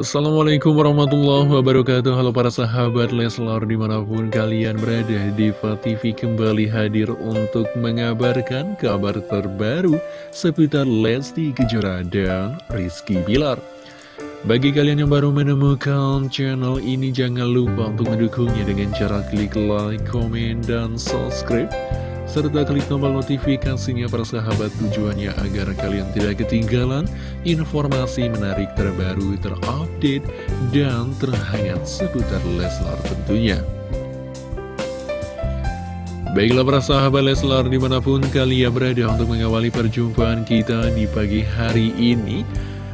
Assalamualaikum warahmatullahi wabarakatuh. Halo para sahabat Leslar di mana pun kalian berada Diva TV kembali hadir untuk mengabarkan kabar terbaru Seputar Lesti Kejora dan Rizky Bilar. Bagi kalian yang baru menemukan channel ini Jangan lupa untuk mendukungnya dengan cara klik like, komen, dan subscribe serta klik tombol notifikasinya para sahabat tujuannya agar kalian tidak ketinggalan informasi menarik terbaru, terupdate, dan terhangat seputar Leslar tentunya. Baiklah para sahabat Leslar di mana pun kalian berada untuk mengawali perjumpaan kita di pagi hari ini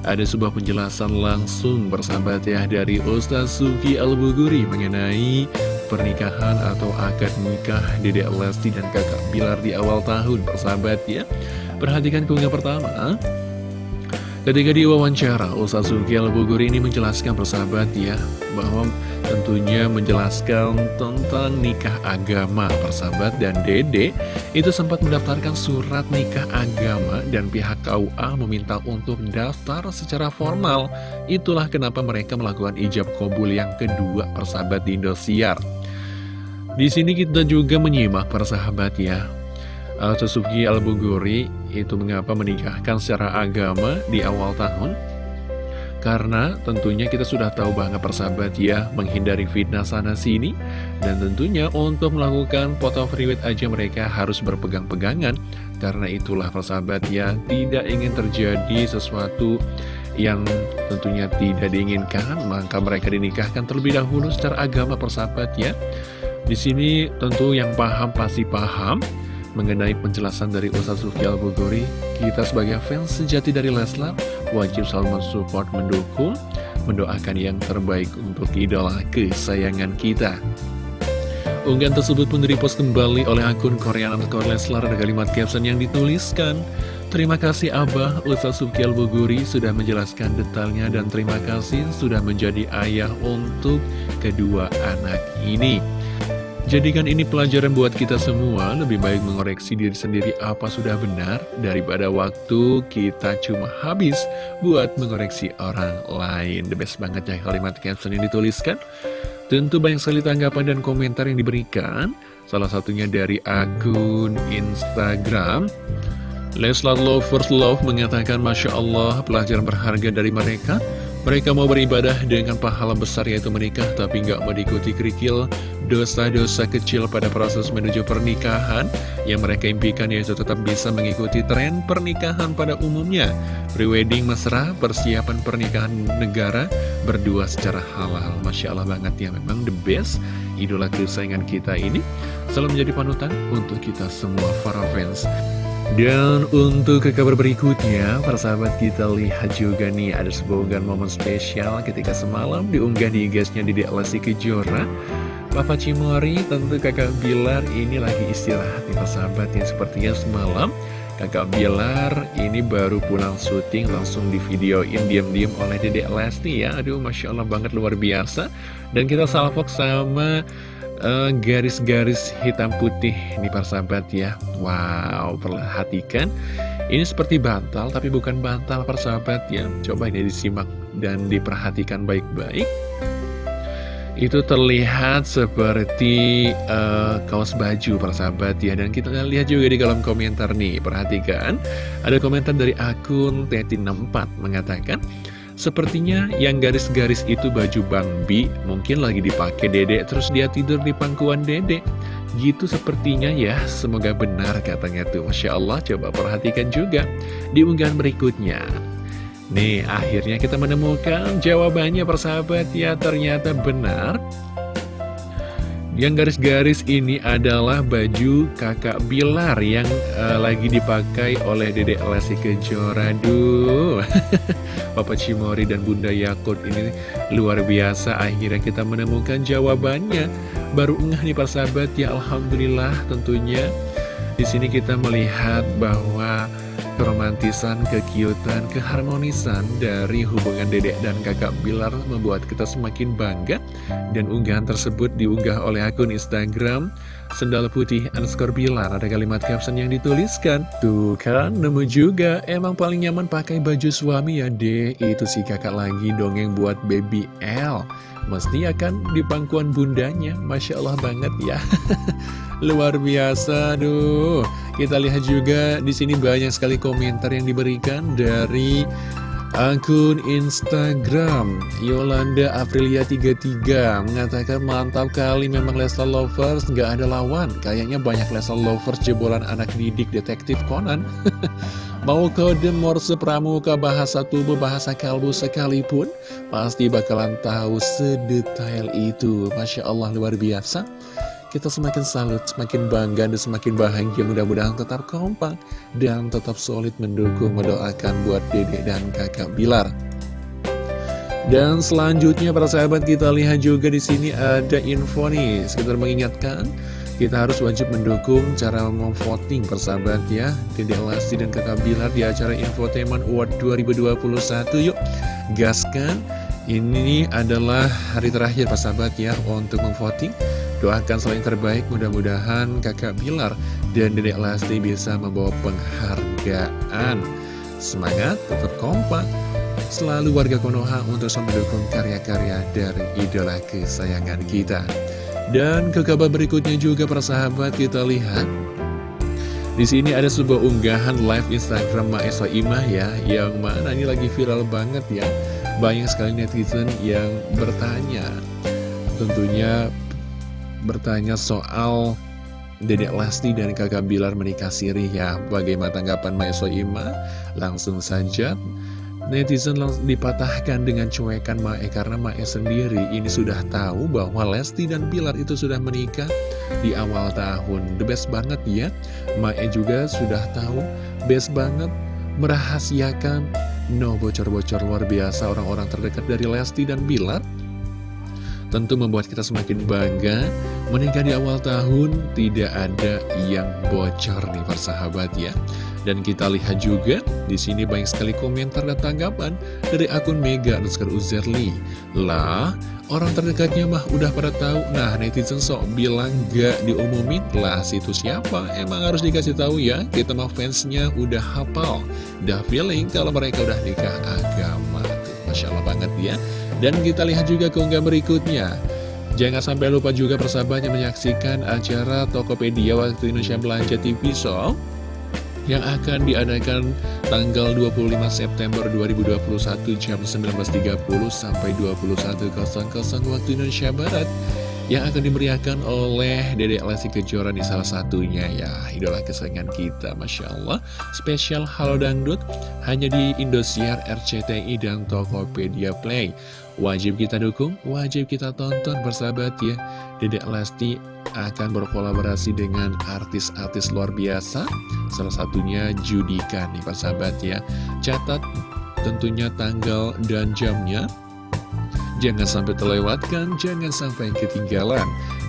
Ada sebuah penjelasan langsung bersahabat ya dari Ustaz Suki Al-Buguri mengenai pernikahan atau akad nikah Dede Lesti dan kakak Bilar di awal tahun persahabat ya. Perhatikan keunggah pertama Ketika diwawancara, Ustaz Suki Al-Bogor ini menjelaskan persahabat ya Bahwa tentunya menjelaskan tentang nikah agama persahabat Dan Dede itu sempat mendaftarkan surat nikah agama Dan pihak KUA meminta untuk daftar secara formal. Itulah kenapa mereka melakukan ijab kobul yang kedua persahabat di Indosiar di sini kita juga menyimak para sahabat ya Suzuki Al-Buguri itu mengapa menikahkan secara agama di awal tahun? Karena tentunya kita sudah tahu banget persahabat ya menghindari fitnah sana sini. Dan tentunya untuk melakukan foto freeweight aja mereka harus berpegang-pegangan. Karena itulah persahabat ya tidak ingin terjadi sesuatu yang tentunya tidak diinginkan. Maka mereka dinikahkan terlebih dahulu secara agama persahabat ya di sini tentu yang paham pasti paham mengenai penjelasan dari Ustaz Sufi Al-Buguri. Kita sebagai fans sejati dari Leslar wajib selalu mensupport, mendukung, mendoakan yang terbaik untuk idola kesayangan kita. Unggahan tersebut pun direpost kembali oleh akun Korean underscore Leslar ada kalimat caption yang dituliskan Terima kasih Abah Ustaz Suki Al-Buguri sudah menjelaskan detailnya dan terima kasih sudah menjadi ayah untuk kedua anak ini Jadikan ini pelajaran buat kita semua, lebih baik mengoreksi diri sendiri apa sudah benar, daripada waktu kita cuma habis buat mengoreksi orang lain. The best banget ya kalimat caption yang dituliskan. Tentu banyak sekali tanggapan dan komentar yang diberikan, salah satunya dari akun Instagram. Leslar Lovers Love mengatakan Masya Allah pelajaran berharga dari mereka mereka mau beribadah dengan pahala besar yaitu menikah tapi nggak mau diikuti kerikil dosa-dosa kecil pada proses menuju pernikahan yang mereka impikan yaitu tetap bisa mengikuti tren pernikahan pada umumnya. Prewedding mesra, persiapan pernikahan negara, berdua secara halal. Masya Allah banget ya memang the best idola kesayangan kita ini selalu menjadi panutan untuk kita semua para fans. Dan untuk ke kabar berikutnya, para sahabat kita lihat juga nih ada sebuah momen spesial ketika semalam diunggah di gasnya di Lesti Kejora. Papa Cimori tentu kakak Bilar ini lagi istirahat nih para sahabat yang sepertinya semalam kakak Bilar ini baru pulang syuting langsung di videoin diam-diam oleh Dedek Lesti ya. Aduh Masya Allah banget luar biasa. Dan kita salvok sama garis-garis uh, hitam putih nih para sahabat ya. Wow, perhatikan. Ini seperti bantal, tapi bukan bantal para sahabat ya. Coba ini disimak dan diperhatikan baik-baik. Itu terlihat seperti uh, kaos baju para sahabat ya. Dan kita lihat juga di kolom komentar nih. Perhatikan, ada komentar dari akun Tetin64 mengatakan Sepertinya yang garis-garis itu baju Bang Bi Mungkin lagi dipakai dedek terus dia tidur di pangkuan dedek. Gitu sepertinya ya Semoga benar katanya tuh. Masya Allah coba perhatikan juga Di unggahan berikutnya. Nih akhirnya kita menemukan jawabannya persahabat. Ya Ternyata benar yang garis-garis ini adalah baju kakak Bilar yang uh, lagi dipakai oleh Dedek Lesti Kejora. Duh, Papa Cimori dan Bunda Yakut ini luar biasa. Akhirnya kita menemukan jawabannya. Baru enggak nih para sahabat ya Alhamdulillah tentunya. Di sini kita melihat bahwa keromantisan, kekiutan, keharmonisan dari hubungan dedek dan kakak Bilar membuat kita semakin bangga. Dan unggahan tersebut diunggah oleh akun Instagram Sendal Putih underscore Bilar. Ada kalimat caption yang dituliskan Tuh kan nemu juga. Emang paling nyaman pakai baju suami ya deh itu si kakak lagi dongeng buat baby L Mesti akan di pangkuan bundanya Masya Allah banget ya Luar biasa, aduh. Kita lihat juga di sini banyak sekali komentar yang diberikan dari akun Instagram Yolanda Aprilia 33 mengatakan mantap kali memang Leslar Lovers nggak ada lawan. Kayaknya banyak Leslar Lovers jebolan anak didik detektif Conan. Mau kode Morse Pramuka bahasa tubuh bahasa kalbu sekalipun pasti bakalan tahu sedetail itu. Masya Allah luar biasa kita semakin salut, semakin bangga, dan semakin bahagia. Mudah-mudahan tetap kompak dan tetap solid mendukung, mendoakan buat dedek dan kakak Bilar. Dan selanjutnya para sahabat kita lihat juga di sini ada info nih, sekitar mengingatkan kita harus wajib mendukung cara memvoting persahabat ya. Dedek Lesti dan kakak Bilar di acara Infotainment Award 2021 Yuk gaskan. Ini adalah hari terakhir persahabat ya untuk memvoting Doakan selain terbaik, mudah-mudahan kakak Bilar dan dedek Lesti bisa membawa penghargaan. Semangat, tetap kompak, selalu warga Konoha untuk mendukung karya-karya dari idola kesayangan kita. Dan ke kabar berikutnya juga para sahabat kita lihat di sini ada sebuah unggahan live Instagram Maesa Imah ya, yang mana ini lagi viral banget ya. Banyak sekali netizen yang bertanya, tentunya bertanya soal Dedek Lesti dan kakak Bilar menikah siri ya. Bagaimana tanggapan Maeso Ima? Langsung saja. Netizen langsung dipatahkan dengan cuekan Mae Karena Mae sendiri ini sudah tahu bahwa Lesti dan Bilar itu sudah menikah di awal tahun. The best banget ya. Mae juga sudah tahu Best banget merahasiakan No bocor-bocor luar biasa orang-orang terdekat dari Lesti dan Bilar Tentu membuat kita semakin bangga Menikah di awal tahun tidak ada yang bocor nih persahabat ya. Dan kita lihat juga di sini banyak sekali komentar dan tanggapan dari akun Mega Nuskar Uzerli. Lah orang terdekatnya mah udah pada tahu. Nah netizen sok bilang gak diumumin. Lah situ siapa? Emang harus dikasih tahu ya. Kita mah fansnya udah hafal. Udah feeling kalau mereka udah nikah agama. Masya Allah banget ya dan kita lihat juga keunggah berikutnya. Jangan sampai lupa juga persahabatnya menyaksikan acara Tokopedia Waktu Indonesia Belanja TV Show yang akan diadakan tanggal 25 September 2021 jam 19.30 sampai 21.00 waktu Indonesia Barat yang akan dimeriahkan oleh Dedek Lesti Kejora di salah satunya ya. Idola kesayangan kita Masya Allah. Spesial Halo Dangdut hanya di Indosiar RCTI dan Tokopedia Play. Wajib kita dukung wajib kita tonton bersahabat ya. Dedek Lesti akan berkolaborasi dengan artis-artis luar biasa. Salah satunya Judika nih persahabat ya. Catat tentunya tanggal dan jamnya Jangan sampai terlewatkan, jangan sampai ketinggalan.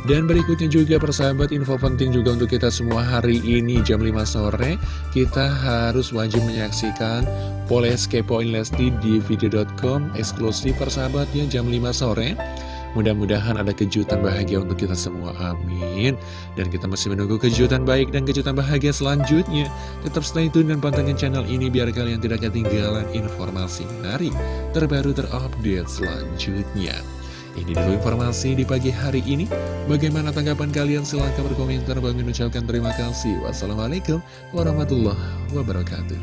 Dan berikutnya juga persahabat info penting juga untuk kita semua hari ini jam 5 sore Kita harus wajib menyaksikan Poles Kepoin Lesti di video.com eksklusif persahabatnya jam 5 sore Mudah-mudahan ada kejutan bahagia untuk kita semua, amin Dan kita masih menunggu kejutan baik dan kejutan bahagia selanjutnya Tetap stay tune dan pantengin channel ini biar kalian tidak ketinggalan informasi menarik Terbaru terupdate selanjutnya ini dulu informasi di pagi hari ini. Bagaimana tanggapan kalian? Silahkan berkomentar. Bagi ucapkan terima kasih. Wassalamualaikum warahmatullahi wabarakatuh.